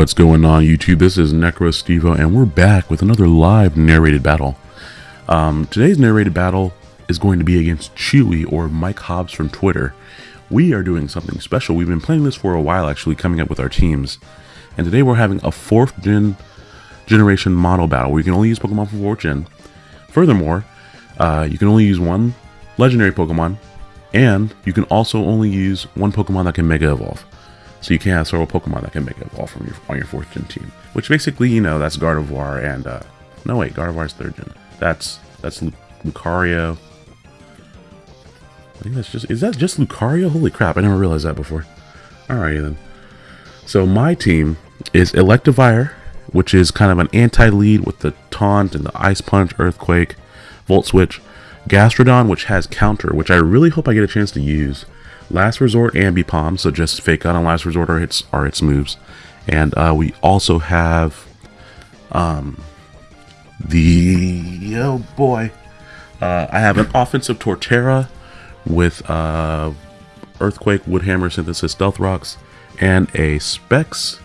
What's going on YouTube? This is Necro Stevo and we're back with another live narrated battle. Um, today's narrated battle is going to be against Chewy or Mike Hobbs from Twitter. We are doing something special. We've been playing this for a while actually coming up with our teams. And today we're having a 4th gen generation model battle where you can only use Pokemon for 4th gen. Furthermore, uh, you can only use one legendary Pokemon and you can also only use one Pokemon that can Mega Evolve. So you can have several Pokemon that can make it all from your on your fourth gen team. Which basically, you know, that's Gardevoir and uh no wait, Gardevoir's third gen. That's that's Lucario. I think that's just is that just Lucario? Holy crap, I never realized that before. Alrighty then. So my team is Electivire, which is kind of an anti-lead with the taunt and the ice punch, earthquake, volt switch, Gastrodon, which has counter, which I really hope I get a chance to use. Last Resort Ambipom, so just Fake Out on Last Resort are its, are its moves. And uh, we also have um, the, oh boy, uh, I have an offensive Torterra with uh, Earthquake, Woodhammer, Synthesis, Stealth Rocks, and a Specs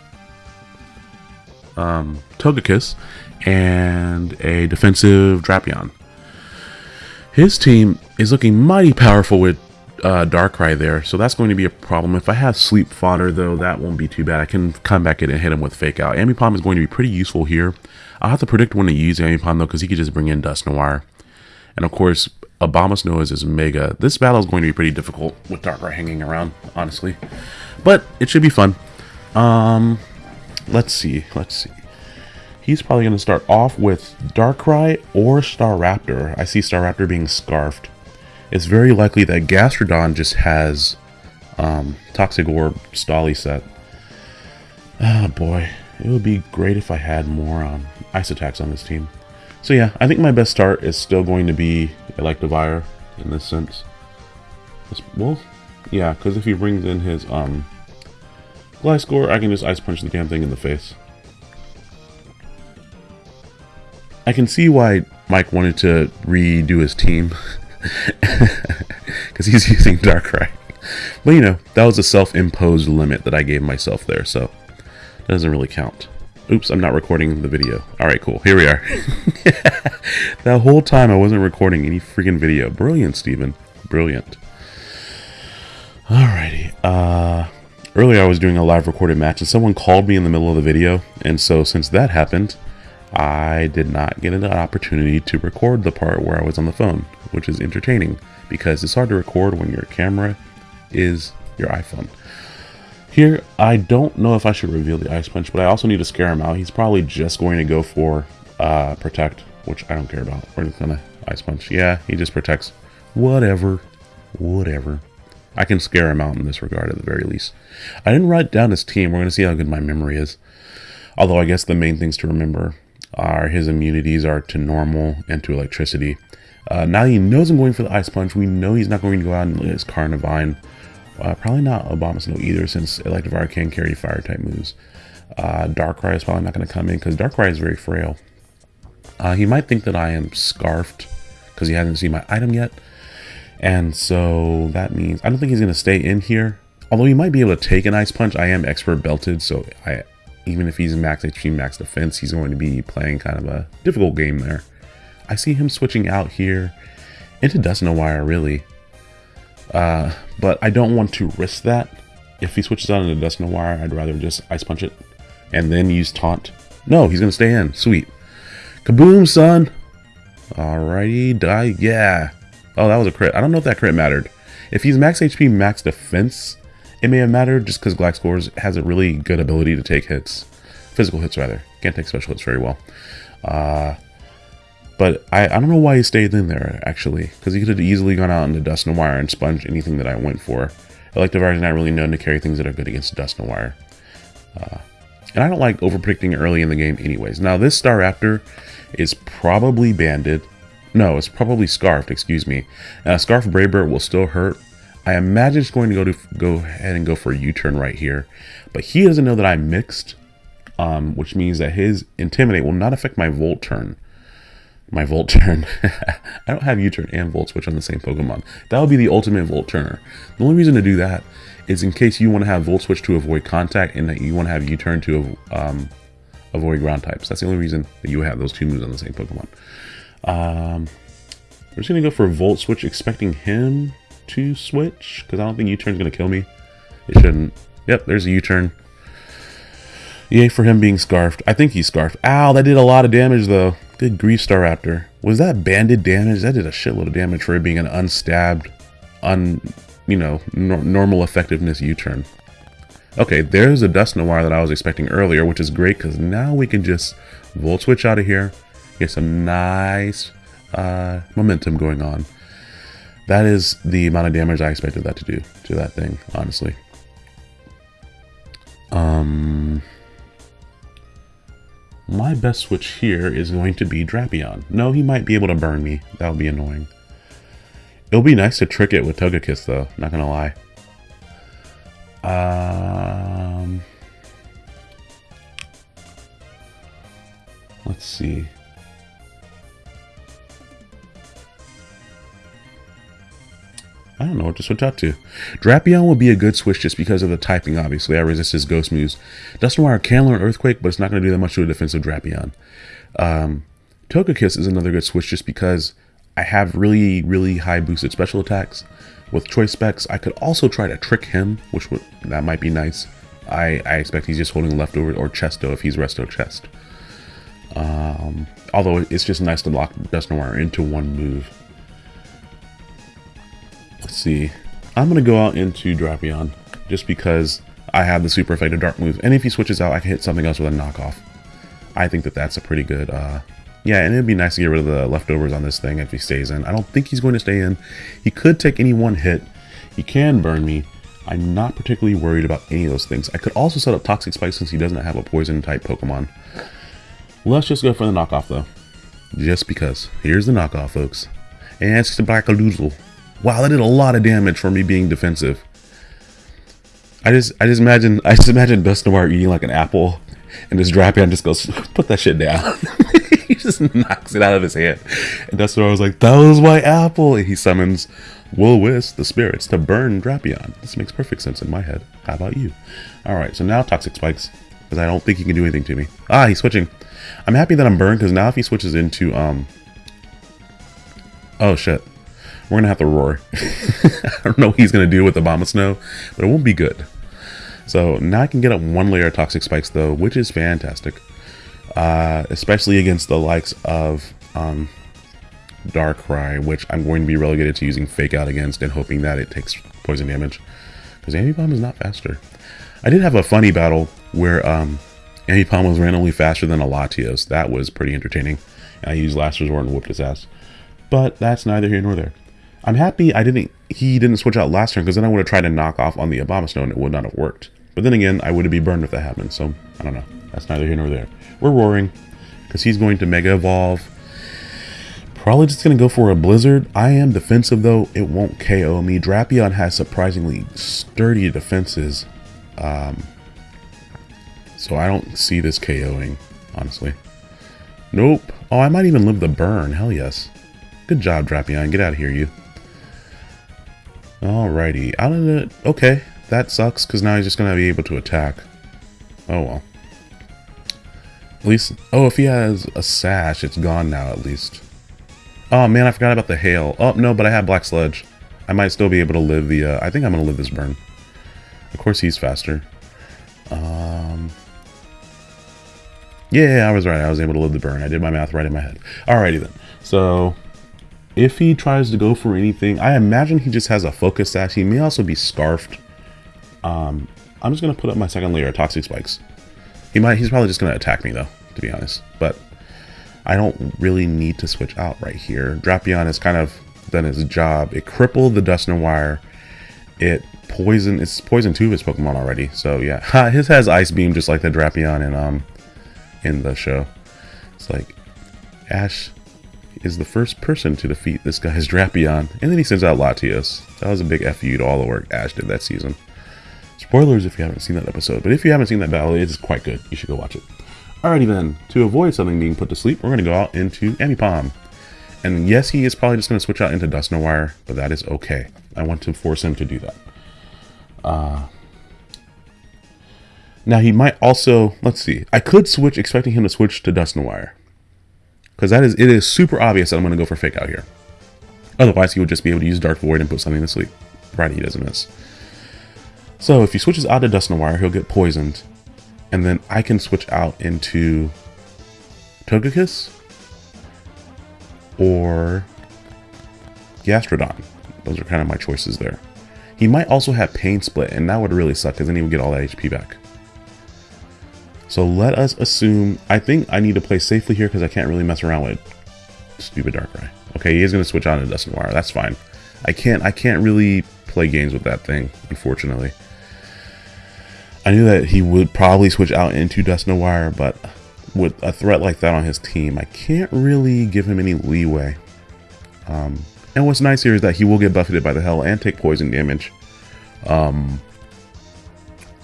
um, Togekiss, and a defensive Drapion. His team is looking mighty powerful with uh, Darkrai there, so that's going to be a problem. If I have Sleep Fodder, though, that won't be too bad. I can come back in and hit him with Fake Out. Ambipom is going to be pretty useful here. I'll have to predict when to use Ambipom, though, because he could just bring in Dusknoir. And, of course, Abomasnow is his Mega. This battle is going to be pretty difficult with Darkrai hanging around, honestly. But it should be fun. Um, let's see. Let's see. He's probably going to start off with Darkrai or Staraptor. I see Staraptor being scarfed it's very likely that Gastrodon just has um, Toxic Orb Stolly set. Oh boy, it would be great if I had more um, ice attacks on this team. So yeah, I think my best start is still going to be Electivire in this sense. Well, yeah, because if he brings in his um, Gliscor, I can just Ice Punch the damn thing in the face. I can see why Mike wanted to redo his team. because he's using Darkrai. But you know, that was a self-imposed limit that I gave myself there, so it doesn't really count. Oops, I'm not recording the video. Alright, cool. Here we are. that whole time I wasn't recording any freaking video. Brilliant, Steven. Brilliant. Alrighty. Uh, earlier I was doing a live recorded match and someone called me in the middle of the video. And so since that happened, I did not get an opportunity to record the part where I was on the phone, which is entertaining because it's hard to record when your camera is your iPhone. Here, I don't know if I should reveal the Ice Punch, but I also need to scare him out. He's probably just going to go for uh, Protect, which I don't care about. We're just gonna Ice Punch. Yeah, he just protects. Whatever. Whatever. I can scare him out in this regard at the very least. I didn't write down his team. We're going to see how good my memory is. Although I guess the main things to remember are his immunities are to normal and to electricity. Uh, now he knows I'm going for the Ice Punch. We know he's not going to go out and his Carnivine. Uh, probably not Abomasnow either, since Electivire can carry Fire-type moves. Uh, Darkrai is probably not going to come in, because Darkrai is very frail. Uh, he might think that I am Scarfed, because he hasn't seen my item yet. And so that means... I don't think he's going to stay in here. Although he might be able to take an Ice Punch. I am Expert Belted, so I even if he's max HP, max defense, he's going to be playing kind of a difficult game there. I see him switching out here into Dusknoir, really. Uh, but I don't want to risk that. If he switches out into Dusknoir, I'd rather just Ice Punch it and then use Taunt. No, he's going to stay in. Sweet. Kaboom, son! Alrighty, die. Yeah. Oh, that was a crit. I don't know if that crit mattered. If he's max HP, max defense, it may have mattered just because Gliscor has a really good ability to take hits. Physical hits, rather. Can't take special hits very well. Uh, But I, I don't know why he stayed in there, actually. Because he could have easily gone out into Dusknoir and sponged anything that I went for. Electivire is not really known to carry things that are good against Dusknoir. Uh, and I don't like over-predicting early in the game anyways. Now, this Staraptor is probably banded. No, it's probably scarfed, excuse me. Uh, Scarf Brave Bird will still hurt. I imagine it's going to go to go ahead and go for a U-turn right here. But he doesn't know that I'm mixed, um, which means that his Intimidate will not affect my Volt turn. My Volt turn. I don't have U-turn and Volt Switch on the same Pokemon. That would be the ultimate Volt turner. The only reason to do that is in case you want to have Volt Switch to avoid contact and that you want to have U-turn to um, avoid ground types. That's the only reason that you have those two moves on the same Pokemon. Um, we're just going to go for Volt Switch, expecting him to switch, because I don't think U-turn's going to kill me. It shouldn't. Yep, there's a U-turn. Yay for him being scarfed. I think he's scarfed. Ow, that did a lot of damage, though. Good grief, Staraptor. Was that banded damage? That did a shitload of damage for it being an unstabbed, un, you know, no normal effectiveness U-turn. Okay, there's a Dusknoir that I was expecting earlier, which is great because now we can just Volt Switch out of here, get some nice uh, momentum going on. That is the amount of damage I expected that to do to that thing, honestly. Um, my best switch here is going to be Drapion. No, he might be able to burn me. That would be annoying. It'll be nice to trick it with Togekiss, though. Not gonna lie. Um, let's see. Know what to switch out to. Drapion will be a good switch just because of the typing, obviously. I resist his ghost moves. Dusknoir can learn Earthquake, but it's not going to do that much to a defensive Drapion. Um, Togekiss is another good switch just because I have really, really high boosted special attacks with choice specs. I could also try to trick him, which would that might be nice. I, I expect he's just holding leftover or chesto if he's resto chest. Um, although it's just nice to lock Dusknoir into one move. Let's see. I'm going to go out into Drapion just because I have the super effective dark move. And if he switches out, I can hit something else with a knockoff. I think that that's a pretty good uh, yeah, and it'd be nice to get rid of the leftovers on this thing if he stays in. I don't think he's going to stay in. He could take any one hit. He can burn me. I'm not particularly worried about any of those things. I could also set up Toxic Spike since he doesn't have a poison type Pokemon. Let's just go for the knockoff though. Just because. Here's the knockoff, folks. And it's the Black Sludge. Wow, that did a lot of damage for me being defensive. I just I just imagine I just imagine Dusknoir eating like an apple and this Drapion just goes, put that shit down. he just knocks it out of his hand. And where I was like, that was my apple. And he summons Will-O-Wisp, the spirits, to burn Drapion. This makes perfect sense in my head. How about you? Alright, so now Toxic Spikes. Because I don't think he can do anything to me. Ah, he's switching. I'm happy that I'm burned, because now if he switches into, um... Oh, shit. We're going to have to roar. I don't know what he's going to do with the Abomasnow, but it won't be good. So now I can get up one layer of Toxic Spikes, though, which is fantastic uh, especially against the likes of um, Darkrai, which I'm going to be relegated to using Fake Out against and hoping that it takes poison damage. Because Ambipom is not faster. I did have a funny battle where um, Ambipom was randomly faster than a Latios. That was pretty entertaining. I used Last Resort and whooped his ass. But that's neither here nor there. I'm happy I didn't. he didn't switch out last turn because then I would have tried to knock off on the Abomasnow and it would not have worked. But then again, I would have been burned if that happened. So I don't know. That's neither here nor there. We're roaring because he's going to Mega Evolve. Probably just going to go for a Blizzard. I am defensive though. It won't KO me. Drapion has surprisingly sturdy defenses. Um, so I don't see this KOing, honestly. Nope. Oh, I might even live the burn. Hell yes. Good job, Drapion. Get out of here, you. Alrighty. Out of it. Okay. That sucks, because now he's just to be able to attack. Oh well. At least, oh, if he has a sash, it's gone now at least. Oh man, I forgot about the hail. Oh, no, but I have Black Sludge. I might still be able to live the, uh, I think I'm to live this burn. Of course he's faster. Um, yeah, I was right. I was able to live the burn. I did my math right in my head. Alrighty then. So, if he tries to go for anything, I imagine he just has a focus sash. He may also be scarfed. Um, I'm just to put up my second layer of Toxic Spikes. He might. He's probably just to attack me, though, to be honest. But I don't really need to switch out right here. Drapion has kind of done its job. It crippled the Dusknoir. It poison. It's poisoned two of his Pokemon already. So yeah, his has Ice Beam just like the Drapion in um in the show. It's like Ash is the first person to defeat this guy's Drapion, and then he sends out Latios. That was a big FU to all the work Ash did that season. Spoilers if you haven't seen that episode, but if you haven't seen that battle, it is quite good. You should go watch it. Alrighty then, to avoid something being put to sleep, we're going to go out into Ambipom. And yes, he is probably just going to switch out into Dusknoir, but that is okay. I want to force him to do that. Uh, now he might also, let's see, I could switch, expecting him to switch to Dusknoir. Because that is, it is super obvious that I'm going to go for Fake Out here. Otherwise, he would just be able to use Dark Void and put something to sleep. Right, he doesn't miss. So if he switches out to Dusknoir, he'll get poisoned. And then I can switch out into Togekiss or Gastrodon. Those are kind of my choices there. He might also have Pain Split, and that would really suck because then he would get all that HP back. So let us assume, I think I need to play safely here because I can't really mess around with stupid Darkrai. Okay, he is going to switch on to Dusknoir. That's fine. I can't, I can't really play games with that thing, unfortunately. I knew that he would probably switch out into Dusknoir, but with a threat like that on his team, I can't really give him any leeway. Um, and what's nice here is that he will get buffeted by the hell and take poison damage. Um,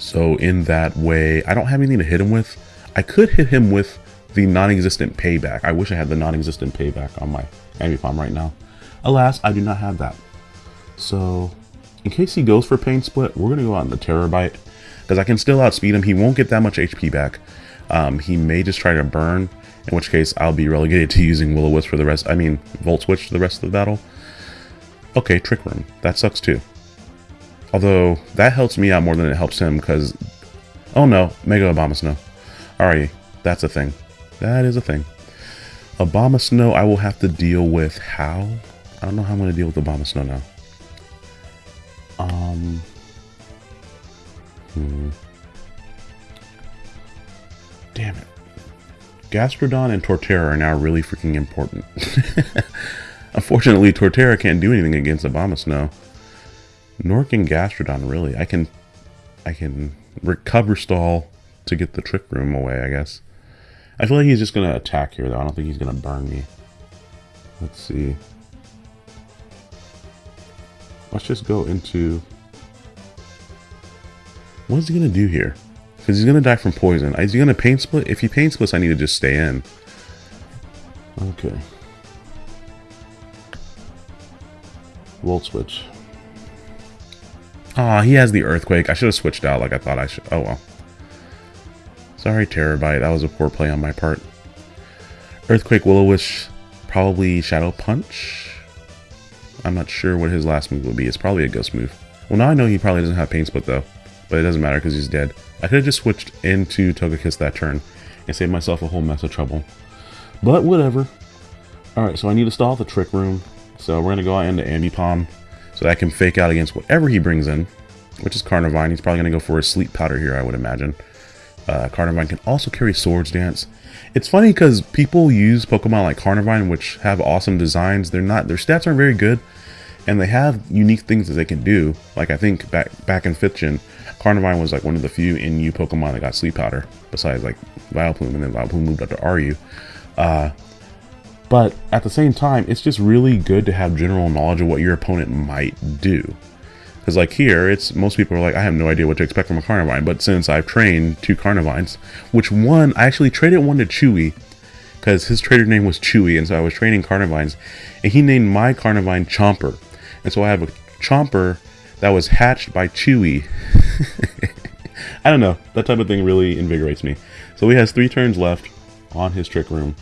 so in that way, I don't have anything to hit him with. I could hit him with the non-existent payback. I wish I had the non-existent payback on my Ambipom right now. Alas, I do not have that. So, in case he goes for Pain Split, we're going to go out in the Tera Bite. Because I can still outspeed him. He won't get that much HP back. Um, he may just try to burn, in which case I'll be relegated to using Will-O-Wisp for the rest, I mean, Volt Switch for the rest of the battle. Okay, Trick Room. That sucks too. Although, that helps me out more than it helps him, because... Oh no, Mega Obama Snow. Alrighty, that's a thing. That is a thing. Obama Snow, I will have to deal with how? I don't know how I'm going to deal with Obama Snow now. Um... Hmm. Damn it. Gastrodon and Torterra are now really freaking important. Unfortunately, Torterra can't do anything against Abomasnow. Nor can Gastrodon, really. I can... I can recover stall to get the Trick Room away, I guess. I feel like he's just going to attack here, though. I don't think he's going to burn me. Let's see. Let's just go into... What is he going to do here? Because he's going to die from poison. Is he going to pain split? If he pain splits, I need to just stay in. Okay. Volt switch. Aw, he has the earthquake. I should have switched out like I thought I should. Oh well. Sorry, Terabyte. That was a poor play on my part. Earthquake, Will-O-Wisp, probably Shadow Punch. I'm not sure what his last move will be. It's probably a Ghost move. Well, now I know he probably doesn't have Pain Split, though. But it doesn't matter because he's dead. I could have just switched into Togekiss that turn and saved myself a whole mess of trouble. But whatever. Alright, so I need to stall the Trick Room. So we're going to go out into Ambipom so that I can fake out against whatever he brings in, which is Carnivine. He's probably going to go for a Sleep Powder here, I would imagine. Uh, Carnivine can also carry Swords Dance. It's funny because people use Pokemon like Carnivine, which have awesome designs. They're not, their stats aren't very good, and they have unique things that they can do. Like I think back back in 5th gen, Carnivine was like one of the few NU Pokemon that got Sleep Powder, besides like Vileplume, and then Vileplume moved up to RU. Uh, but at the same time, it's just really good to have general knowledge of what your opponent might do. Because like here, it's most people are like, I have no idea what to expect from a Carnivine. But since I've trained two Carnivines, which one, I actually traded one to Chewy, because his trader name was Chewy, and so I was training Carnivines, and he named my Carnivine Chomper. And so I have a Chomper that was hatched by Chewy. I don't know. That type of thing really invigorates me. So he has three turns left on his Trick Room.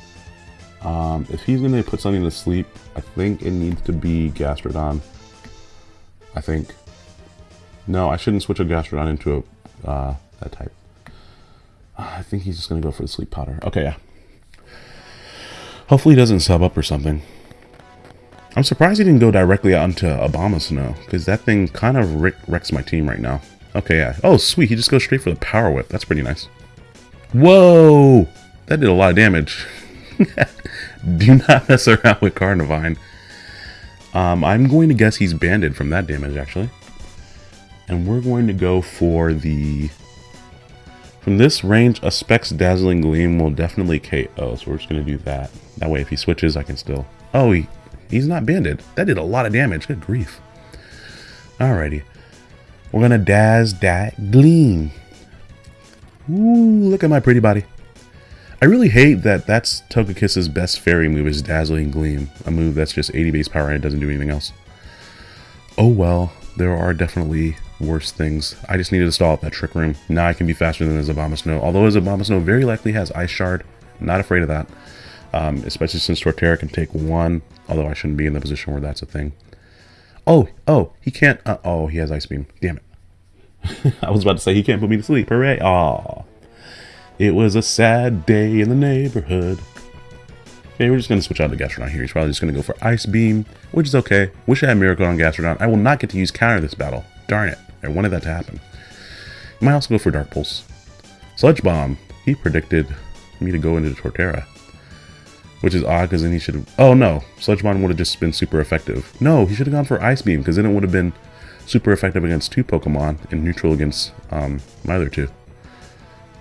Um, if he's going to put something to sleep, I think it needs to be Gastrodon. I think. No, I shouldn't switch a Gastrodon into a uh, that type. I think he's just going to go for the sleep powder. Okay, yeah. Hopefully he doesn't sub up or something. I'm surprised he didn't go directly onto Abomasnow, because that thing kind of wrecks my team right now. Okay, yeah. Oh, sweet. He just goes straight for the Power Whip. That's pretty nice. Whoa! That did a lot of damage. Do not mess around with Carnivine. Um, I'm going to guess he's banded from that damage, actually. And we're going to go for the... From this range, a Specs Dazzling Gleam will definitely KO, so we're just going to do that. That way, if he switches, I can still... Oh, he, he's not banded. That did a lot of damage. Good grief. Alrighty. We're going to Daz that Gleam. Ooh, look at my pretty body. I really hate that that's Togekiss's best fairy move is Dazzling Gleam, a move that's just 80 base power and it doesn't do anything else. Oh well, there are definitely worse things. I just needed to stall up that Trick Room. Now I can be faster than his Abomasnow. Although his Abomasnow very likely has Ice Shard. Not afraid of that. Um, especially since Torterra can take one. Although I shouldn't be in the position where that's a thing. Oh, oh, he can't. Uh, oh, he has Ice Beam. Damn it. I was about to say he can't put me to sleep. Hooray. Aw. It was a sad day in the neighborhood. Okay, we're just going to switch out to Gastrodon here. He's probably just going to go for Ice Beam, which is okay. Wish I had Miracle on Gastrodon. I will not get to use counter this battle. Darn it. I wanted that to happen. You might also go for Dark Pulse. Sludge Bomb. He predicted me to go into Torterra. Which is odd because then he should have... Oh no, Sludge Bomb would have just been super effective. No, he should have gone for Ice Beam because then it would have been super effective against two Pokemon and neutral against um, my other two.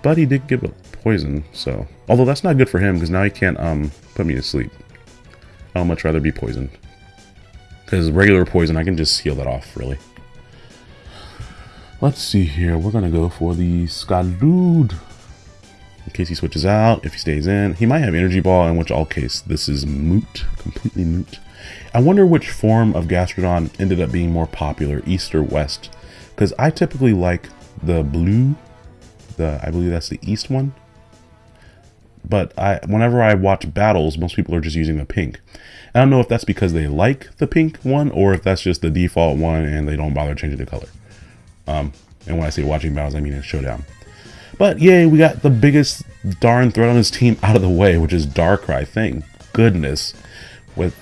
But he did give a poison, so... Although that's not good for him, because now he can't um, put me to sleep. I'll much rather be poisoned. Because regular poison, I can just heal that off, really. Let's see here. We're going to go for the Skadood. In case he switches out, if he stays in. He might have Energy Ball, in which all case this is moot. Completely moot. I wonder which form of Gastrodon ended up being more popular, East or West. Because I typically like the blue the I believe that's the east one. But I whenever I watch battles, most people are just using the pink. I don't know if that's because they like the pink one or if that's just the default one and they don't bother changing the color. Um, and when I say watching battles, I mean in Showdown. But yay, we got the biggest darn threat on his team out of the way, which is Darkrai. Thank goodness. With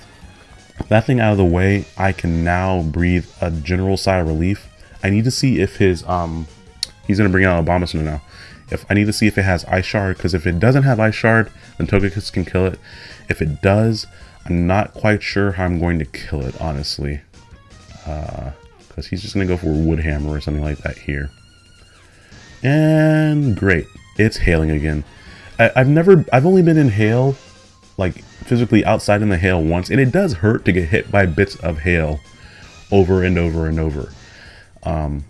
that thing out of the way, I can now breathe a general sigh of relief. I need to see if his um he's gonna bring out Abomasnow now. If I need to see if it has Ice Shard, because if it doesn't have Ice Shard, then Togekiss can kill it. If it does, I'm not quite sure how I'm going to kill it, honestly. Because uh, he's just going to go for Wood Hammer or something like that here. And great. It's hailing again. I, I've never, I've only been in hail, like physically outside in the hail once, and it does hurt to get hit by bits of hail over and over and over. Um,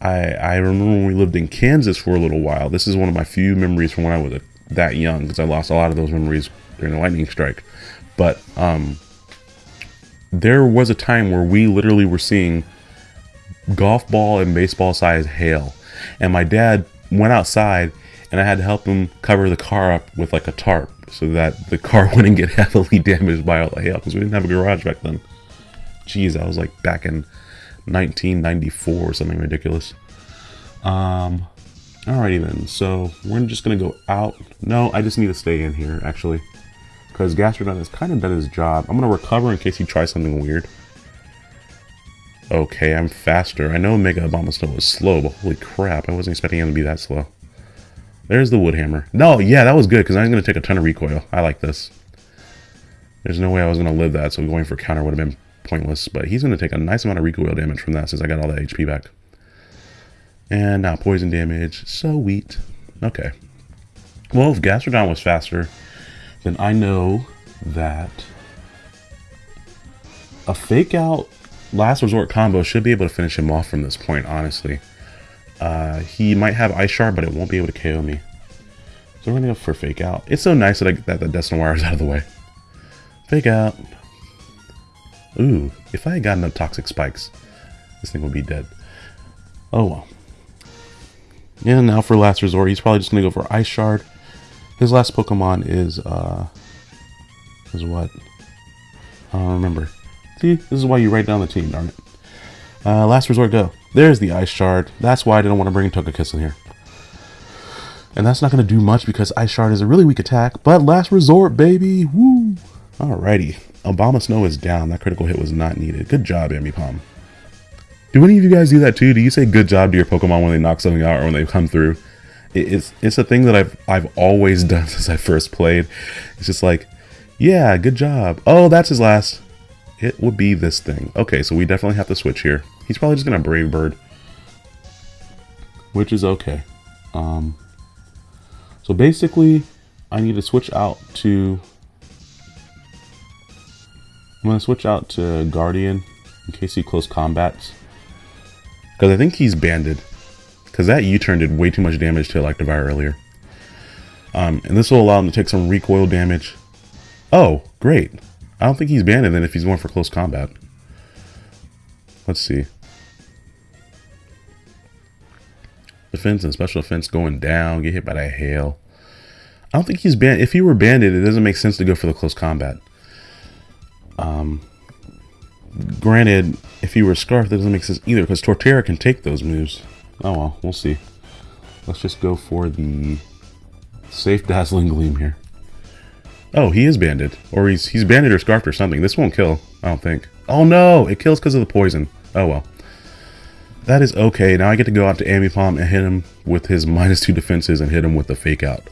I, I remember when we lived in Kansas for a little while. This is one of my few memories from when I was a, that young because I lost a lot of those memories during the lightning strike. But um, there was a time where we literally were seeing golf ball and baseball size hail. And my dad went outside and I had to help him cover the car up with like a tarp so that the car wouldn't get heavily damaged by all the hail because we didn't have a garage back then. Jeez, I was like back in 1994 or something ridiculous. Um, alrighty then, so we're just gonna go out. No, I just need to stay in here, actually. Because Gastrodon has kind of done his job. I'm gonna recover in case he tries something weird. Okay, I'm faster. I know Mega Obama Abomasnow was slow, but holy crap, I wasn't expecting him to be that slow. There's the Wood Hammer. No, yeah, that was good, because I'm going to take a ton of recoil. I like this. There's no way I was going to live that, so going for counter would have been pointless, but he's going to take a nice amount of recoil damage from that since I got all that HP back. And now poison damage. So sweet. Okay. Well, if Gastrodon was faster, then I know that a fake out last resort combo should be able to finish him off from this point, honestly. Uh, he might have Ice Shard, but it won't be able to KO me. So we're going to go for fake out. It's so nice that, I, that the Dusknoir is out of the way. Fake out. Ooh, if I had gotten no toxic spikes, this thing would be dead. Oh well. Yeah, now for last resort, he's probably just gonna go for Ice Shard. His last Pokemon is uh is what? I don't remember. See, this is why you write down the team, darn it. Uh, last resort, go. There's the Ice Shard. That's why I didn't want to bring Togekiss in here. And that's not going to do much because Ice Shard is a really weak attack. But last resort, baby. Woo! Alrighty. Abomasnow is down. That critical hit was not needed. Good job, Ambipom. Do any of you guys do that too? Do you say good job to your Pokemon when they knock something out or when they come through? It's it's a thing that I've I've always done since I first played. It's just like Yeah, good job. Oh, that's his last. It would be this thing. Okay, so we definitely have to switch here. He's probably just to Brave Bird. Which is okay. Um, so basically, I need to switch out to... I'm going to switch out to Guardian in case he close combats. Because I think he's banded. Because that U-turn did way too much damage to Electivire earlier. Um, and this will allow him to take some recoil damage. Oh, great. I don't think he's banded then if he's going for close combat. Let's see. Defense and special defense going down. Get hit by that hail. I don't think he's banned. If he were banded, it doesn't make sense to go for the close combat. Um, granted, if he were Scarf, that doesn't make sense either because Torterra can take those moves. Oh well, we'll see. Let's just go for the safe Dazzling Gleam here. Oh, he is banded. Or he's he's banded or scarfed or something. This won't kill, I don't think. Oh no, it kills because of the poison. Oh well. That is okay. Now I get to go out to Ambipom and hit him with his minus two defenses and hit him with the fake out,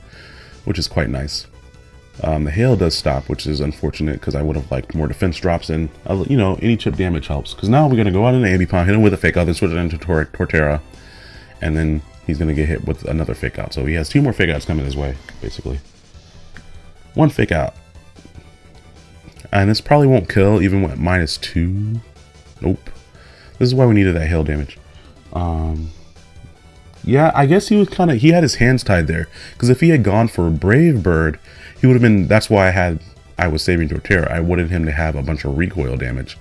which is quite nice. Um, the hail does stop, which is unfortunate because I would have liked more defense drops and, uh, you know, any chip damage helps. Because now we're going to go out into Ambipom, hit him with a fake out, then switch it into Tor Torterra, and then he's going to get hit with another fake out. So he has two more fake outs coming his way, basically. One fake out. And this probably won't kill even with minus two. Nope. This is why we needed that hail damage. Um, yeah, I guess he was kind of, he had his hands tied there. Because if he had gone for a Brave Bird, he would have been, that's why I had, I was saving Torterra. I wanted him to have a bunch of recoil damage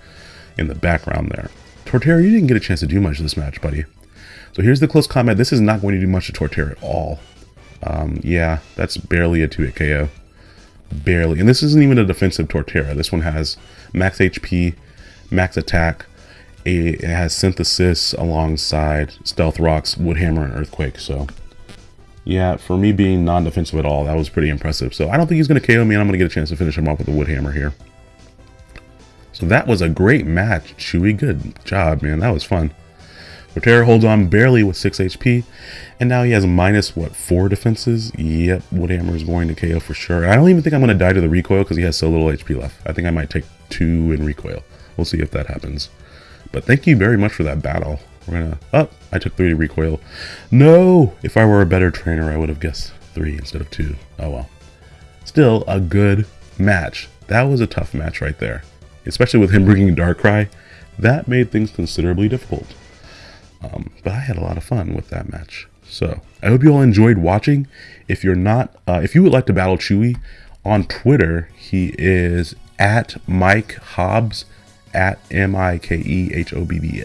in the background there. Torterra, you didn't get a chance to do much this match, buddy. So here's the close combat. This is not going to do much to Torterra at all. Um, yeah, that's barely a 2-hit KO. Barely. And this isn't even a defensive Torterra. This one has max HP, max attack, it has synthesis alongside stealth rocks, wood hammer, and earthquake. So yeah, for me being non-defensive at all, that was pretty impressive. So I don't think he's going to KO me, and I'm going to get a chance to finish him off with a wood hammer here. So that was a great match, Chewy. Good job, man. That was fun. Torterra holds on barely with 6 HP, and now he has minus, what, 4 defenses? Yep, Woodhammer is going to KO for sure. I don't even think I'm going to die to the recoil because he has so little HP left. I think I might take 2 in recoil. We'll see if that happens. But thank you very much for that battle. We're gonna... Oh, I took 3 to recoil. No! If I were a better trainer, I would have guessed 3 instead of 2. Oh well. Still, a good match. That was a tough match right there. Especially with him bringing Darkrai. That made things considerably difficult. Um, but I had a lot of fun with that match. So I hope you all enjoyed watching. If you're not, uh, if you would like to battle Chewy on Twitter, he is at Mike Hobbs at M I K E H O B B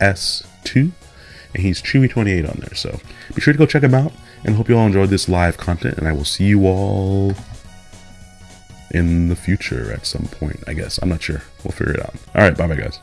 S 2. And he's Chewy28 on there. So be sure to go check him out. And hope you all enjoyed this live content. And I will see you all in the future at some point, I guess. I'm not sure. We'll figure it out. All right. Bye bye, guys.